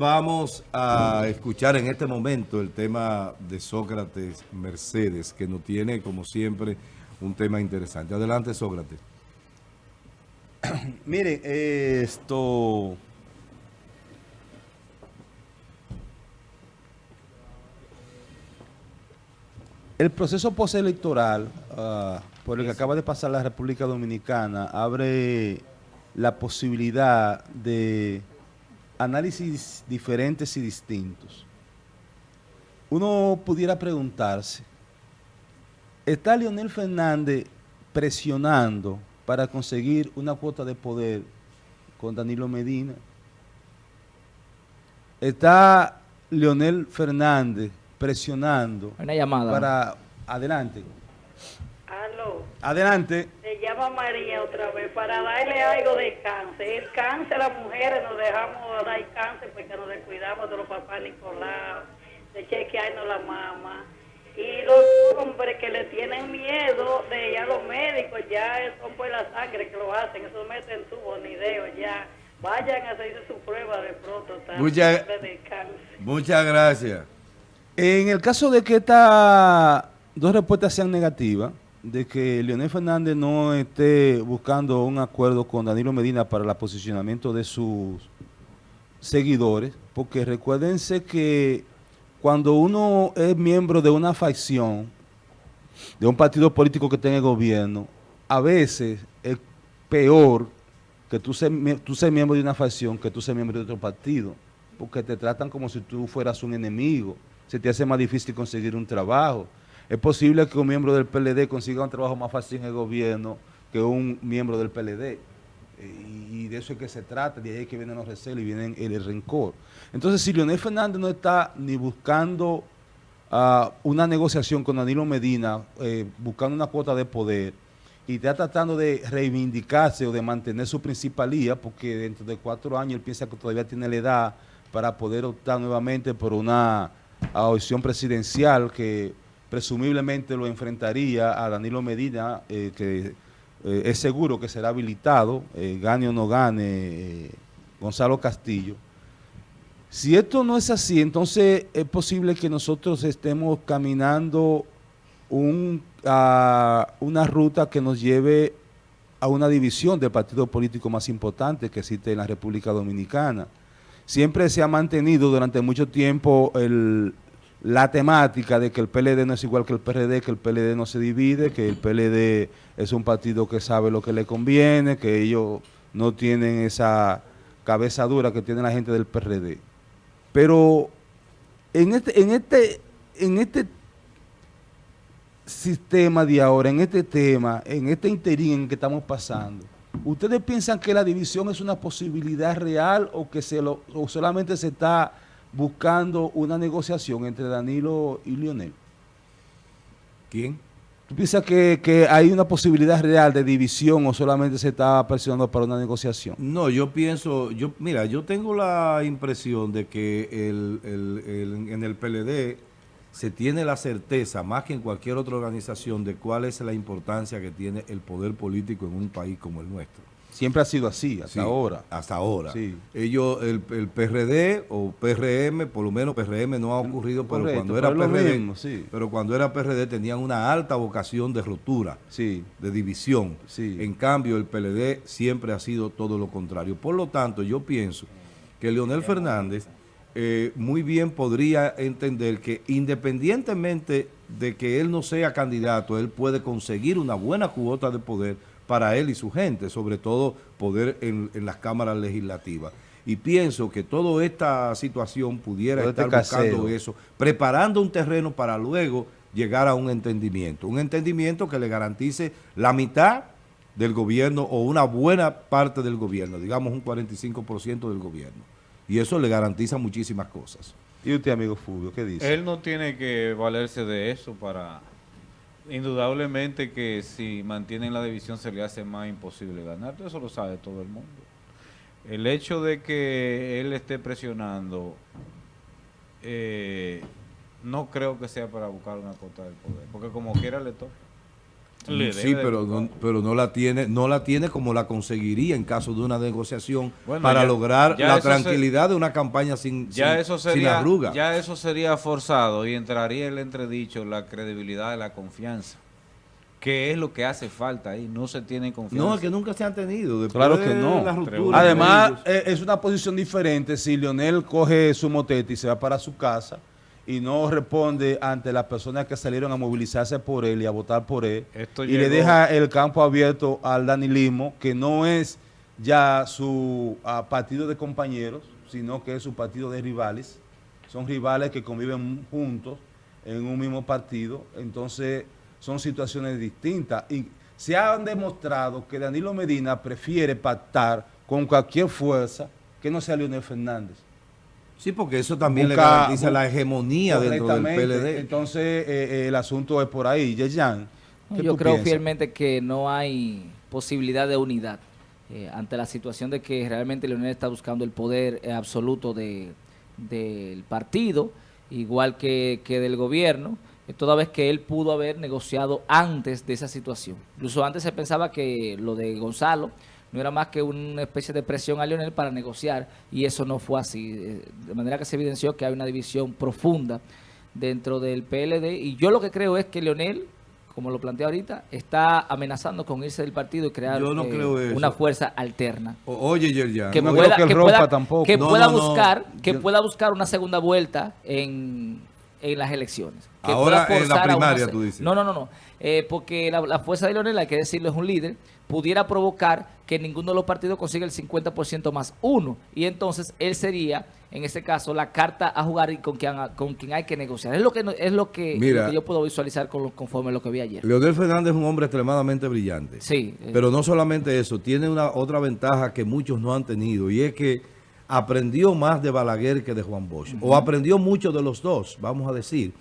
vamos a escuchar en este momento el tema de Sócrates Mercedes, que nos tiene, como siempre, un tema interesante. Adelante, Sócrates. Miren, esto... El proceso postelectoral uh, por el que acaba de pasar la República Dominicana abre la posibilidad de análisis diferentes y distintos. Uno pudiera preguntarse, ¿está Leonel Fernández presionando para conseguir una cuota de poder con Danilo Medina? ¿Está Leonel Fernández presionando Una llamada. para... Adelante. Aló. Adelante. Se llama María otra vez para darle algo de cáncer. El cáncer, las mujeres nos dejamos dar cáncer porque nos descuidamos de los papás Nicolás, de chequearnos la mamá. Y los hombres que le tienen miedo de ir a los médicos, ya son por la sangre que lo hacen, eso meten tubo ni dedo ya. Vayan a hacerse su prueba de pronto Muchas, muchas gracias. En el caso de que estas dos respuestas sean negativas, de que Leonel Fernández no esté buscando un acuerdo con Danilo Medina para el posicionamiento de sus seguidores, porque recuérdense que cuando uno es miembro de una facción, de un partido político que tenga gobierno, a veces es peor que tú seas tú ser miembro de una facción que tú seas miembro de otro partido, porque te tratan como si tú fueras un enemigo, se te hace más difícil conseguir un trabajo. Es posible que un miembro del PLD consiga un trabajo más fácil en el gobierno que un miembro del PLD. Y, de eso es que se trata, de ahí es que vienen los recelos y vienen el, rencor. Entonces, si Leonel Fernández no está ni buscando uh, una negociación con Danilo Medina, eh, buscando una cuota de poder, y está tratando de reivindicarse o de mantener su principalía, porque dentro de cuatro años él piensa que todavía tiene la edad para poder optar nuevamente por una opción presidencial que presumiblemente lo enfrentaría a Danilo Medina, eh, que eh, es seguro que será habilitado, eh, gane o no gane Gonzalo Castillo. Si esto no es así, entonces es posible que nosotros estemos caminando a una ruta que nos lleve a una división del partido político más importante que existe en la República Dominicana. Siempre se ha mantenido durante mucho tiempo el, la temática de que el PLD no es igual que el PRD, que el PLD no se divide, que el PLD es un partido que sabe lo que le conviene, que ellos no tienen esa cabeza dura que tiene la gente del PRD. Pero en este, en este, en este sistema de ahora, en este tema, en este interín en que estamos pasando, ¿ustedes piensan que la división es una posibilidad real o que se lo, o solamente se está buscando una negociación entre Danilo y Lionel. ¿Quién? ¿Tú piensas que, hay una posibilidad real de división o solamente se está presionando para una negociación? No, yo pienso, yo mira, yo tengo la impresión de que en el PLD se tiene la certeza, más que en cualquier otra organización, de cuál es la importancia que tiene el poder político en un país como el nuestro. Siempre ha sido así, hasta ahora. Hasta ahora. Ellos, el, PRD o PRM, por lo menos PRM no ha ocurrido, pero cuando era PRD, pero cuando era PRD tenían una alta vocación de rotura, de división. En cambio, el PLD siempre ha sido todo lo contrario. Por lo tanto, yo pienso que Leonel Fernández eh, muy bien podría entender que independientemente de que él no sea candidato, él puede conseguir una buena cuota de poder para él y su gente, sobre todo poder en, las cámaras legislativas. Y pienso que toda esta situación pudiera este estar buscando eso, preparando un terreno para luego llegar a un entendimiento. Un entendimiento que le garantice la mitad del gobierno o una buena parte del gobierno, digamos un 45% del gobierno. Y eso le garantiza muchísimas cosas. ¿Y usted, amigo Fulvio, qué dice? Él no tiene que valerse de eso para indudablemente que si mantienen la división se le hace más imposible ganar, eso lo sabe todo el mundo. El hecho de que él esté presionando, eh, no creo que sea para buscar una cuota del poder, porque como quiera le toca. Sí, pero no, pero no la tiene, no la tiene como la conseguiría en caso de una negociación para lograr la tranquilidad de una campaña sin, ya eso sería, arruga. Ya eso sería forzado y entraría el entredicho la credibilidad de la confianza. ¿Qué es lo que hace falta ahí? No se tiene confianza. No, es que nunca se han tenido. claro que no. Además, eh, es una posición diferente si Leonel coge su motete y se va para su casa y no responde ante las personas que salieron a movilizarse por él y a votar por él y le deja el campo abierto al danilismo, que no es ya su ah, partido de compañeros, sino que es su partido de rivales. Son rivales que conviven juntos en un mismo partido. Entonces son situaciones distintas. Y se ha demostrado que Danilo Medina prefiere pactar con cualquier fuerza que no sea Leonel Fernández. Sí, porque eso también le garantiza la hegemonía dentro del PLD. Entonces, eh, eh, el asunto es por ahí. Yeyan, Yo creo fielmente que no hay posibilidad de unidad eh, ante la situación de que realmente Leonel está buscando el poder absoluto de, del partido, igual que, que del gobierno toda vez que él pudo haber negociado antes de esa situación. Incluso antes se pensaba que lo de Gonzalo no era más que una especie de presión a Leonel para negociar y eso no fue así. Eh, de manera que se evidenció que hay una división profunda dentro del PLD y yo lo que creo es que Leonel, como lo planteé ahorita, está amenazando con irse del partido y crear eh, una fuerza alterna. oye, Yerjan, que, pueda, que, pueda, que pueda buscar, que pueda buscar una segunda vuelta en en las elecciones. Ahora en la primaria, tú dices. No, no, no, no. Eh, porque la, fuerza de Leonel, hay que decirlo, es un líder, pudiera provocar que ninguno de los partidos consiga el 50% más uno. Y entonces él sería, en ese caso, la carta a jugar y con quien, con quien hay que negociar. Es lo que es lo que, yo puedo visualizar con, conforme a lo que vi ayer. Leonel Fernández es un hombre extremadamente brillante. Sí. Eh. Pero no solamente eso, tiene una otra ventaja que muchos no han tenido y es que aprendió más de Balaguer que de Juan Bosch. O aprendió mucho de los dos, vamos a decir.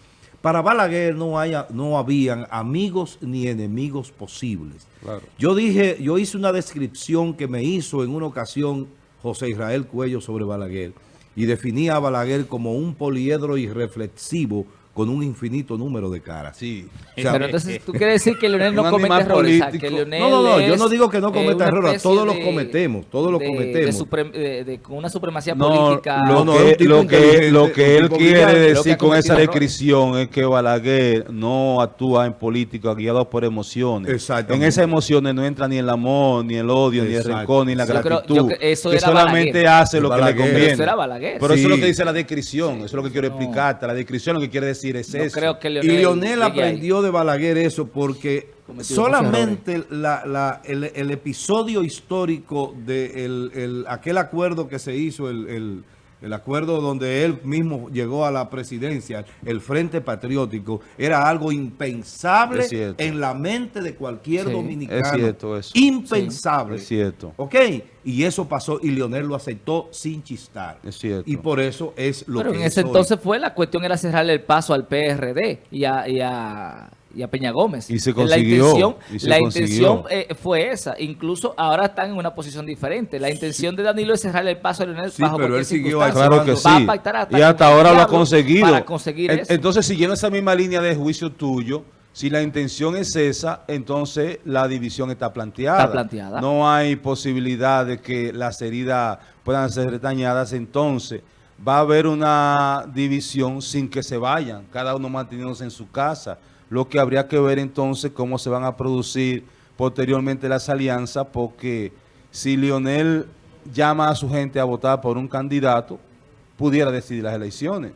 Para Balaguer no, haya, no habían amigos ni enemigos posibles. Yo dije, yo hice una descripción que me hizo en una ocasión José Israel Cuello sobre Balaguer y definía a Balaguer como un poliedro irreflexivo con un infinito número de caras. Sí. pero entonces tú quieres decir que Leonel no comete errores. no, no, no, yo no digo que no cometa errores, todos los cometemos, todos los cometemos. De, con una supremacía política. Lo, no, que, lo, que, lo que él quiere decir con esa descripción es que Balaguer no actúa en política guiado por emociones. En esas emociones no entra ni el amor, ni el odio, ni el rencor, ni la gratitud. que solamente hace lo que le conviene. Pero eso es lo que dice la descripción, eso es lo que quiero explicarte. La descripción lo que quiere decir y Lionel aprendió de Balaguer eso porque solamente el, episodio histórico de aquel acuerdo que se hizo, el el acuerdo donde él mismo llegó a la presidencia, el Frente Patriótico, era algo impensable en la mente de cualquier dominicano. Es cierto eso. Impensable. es cierto. ¿Ok? Y eso pasó y Leonel lo aceptó sin chistar. Es cierto. Y por eso es lo Pero en ese entonces fue la cuestión era cerrarle el paso al PRD y a y a Peña Gómez. Y se consiguió. La intención, eh, fue esa. Incluso ahora están en una posición diferente. La intención de Danilo es cerrarle el paso a Leonel sí, pero él siguió Claro que sí. y hasta ahora lo ha conseguido. Para conseguir Entonces, siguiendo esa misma línea de juicio tuyo, si la intención es esa, entonces la división está planteada. Está planteada. No hay posibilidad de que las heridas puedan ser dañadas. Entonces, va a haber una división sin que se vayan, cada uno manteniéndose en su casa lo que habría que ver entonces cómo se van a producir posteriormente las alianzas, porque si Lionel llama a su gente a votar por un candidato, pudiera decidir las elecciones.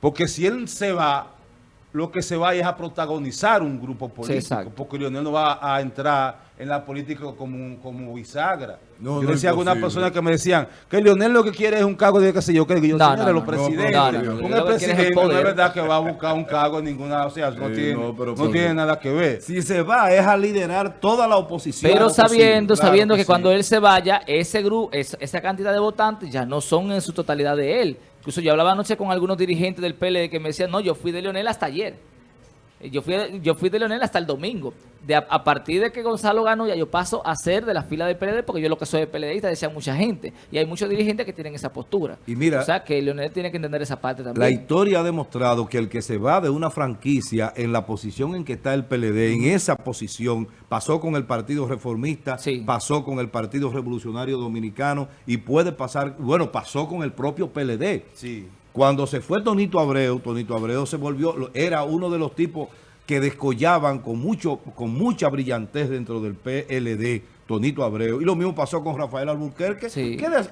Porque si él se va, lo que se va es a protagonizar un grupo político, porque Lionel no va a entrar en la política como, como bisagra. yo decía a algunas personas que me decían que Leonel lo que quiere es un cargo de qué sé yo, que yo no, no, los presidentes. un presidente no es verdad que va a buscar un cargo en ninguna, o sea, no, tiene, no tiene nada que ver. Si se va es a liderar toda la oposición. Pero sabiendo, sabiendo que, cuando él se vaya, ese grupo, esa cantidad de votantes ya no son en su totalidad de él. Incluso yo hablaba anoche con algunos dirigentes del PLD que me decían, no, yo fui de Leonel hasta ayer. Yo fui, yo fui de Leonel hasta el domingo. De a, partir de que Gonzalo ganó, ya yo paso a ser de la fila del PLD, porque yo lo que soy PLDista, decía mucha gente. Y hay muchos dirigentes que tienen esa postura. Y mira, o sea, que Leonel tiene que entender esa parte también. La historia ha demostrado que el que se va de una franquicia en la posición en que está el PLD, en esa posición, pasó con el Partido Reformista, pasó con el Partido Revolucionario Dominicano y puede pasar, bueno, pasó con el propio PLD. Sí. Cuando se fue Tonito Abreu, Tonito Abreu se volvió, era uno de los tipos que descollaban con, mucho, con mucha brillantez dentro del PLD, Tonito Abreu. Y lo mismo pasó con Rafael Alburquerque.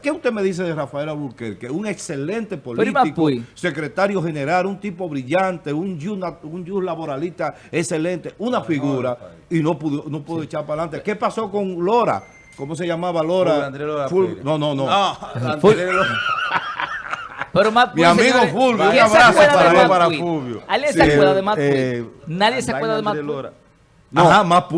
¿Qué, usted me dice de Rafael Alburquerque? Un excelente político, secretario general, un tipo brillante, un un laboralista excelente, una figura, y no pudo, no pudo echar para adelante. ¿Qué pasó con Lora? ¿Cómo se llamaba Lora? no, no, no. no Pero Matt Mi amigo Fulvio, un abrazo para, para Fulvio. ¿Alguien se acuerda de Matt eh, Nadie se acuerda de Matt No, Ajá, Matt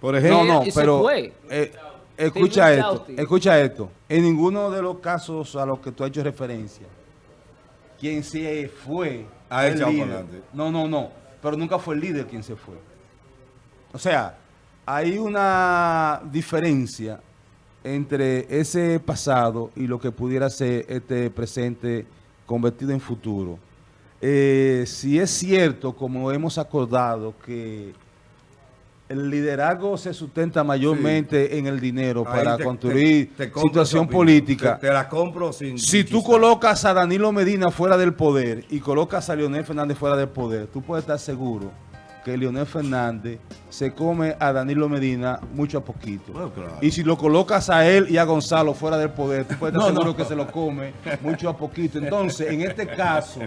Por ejemplo. No, no, pero eh, escucha esto, escucha esto. En ninguno de los casos a los que tú has hecho referencia, quien se fue a el líder. No, no, no. Pero nunca fue el líder quien se fue. O sea, hay una diferencia entre ese pasado y lo que pudiera ser este presente convertido en futuro. Eh, si es cierto, como hemos acordado, que el liderazgo se sustenta mayormente en el dinero para construir situación política. Te, la compro sin... Si tú colocas a Danilo Medina fuera del poder y colocas a Leonel Fernández fuera del poder, tú puedes estar seguro que Leonel Fernández se come a Danilo Medina mucho a poquito. Y si lo colocas a él y a Gonzalo fuera del poder, tú puedes estar seguro que se lo come mucho a poquito. Entonces, en este caso,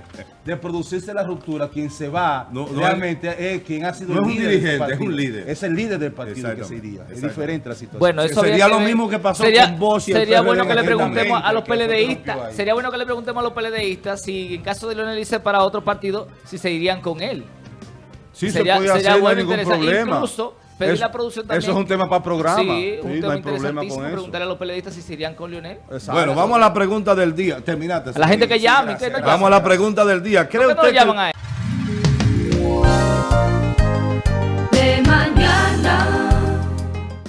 de producirse la ruptura, quien se va realmente es, quien ha sido el líder. Es un dirigente, es un líder. Es el líder del partido que se iría. Es diferente la situación. Bueno, eso sería lo mismo que pasó con Bosch y Sería bueno que le preguntemos a los PLDistas, sería bueno que le preguntemos a los PLDistas si en caso de Leonel irse para otro partido, si se irían con él. Sí, sería, se puede hacer, bueno, ningún problema. Incluso pedir la producción también. Eso es un tema para programa. Sí, un tema no hay problema con eso. Preguntarle a los periodistas si se irían con Lionel. Bueno, vamos a la pregunta del día. Terminate. A la gente que llame. Vamos a la pregunta del día. ¿Cree usted que,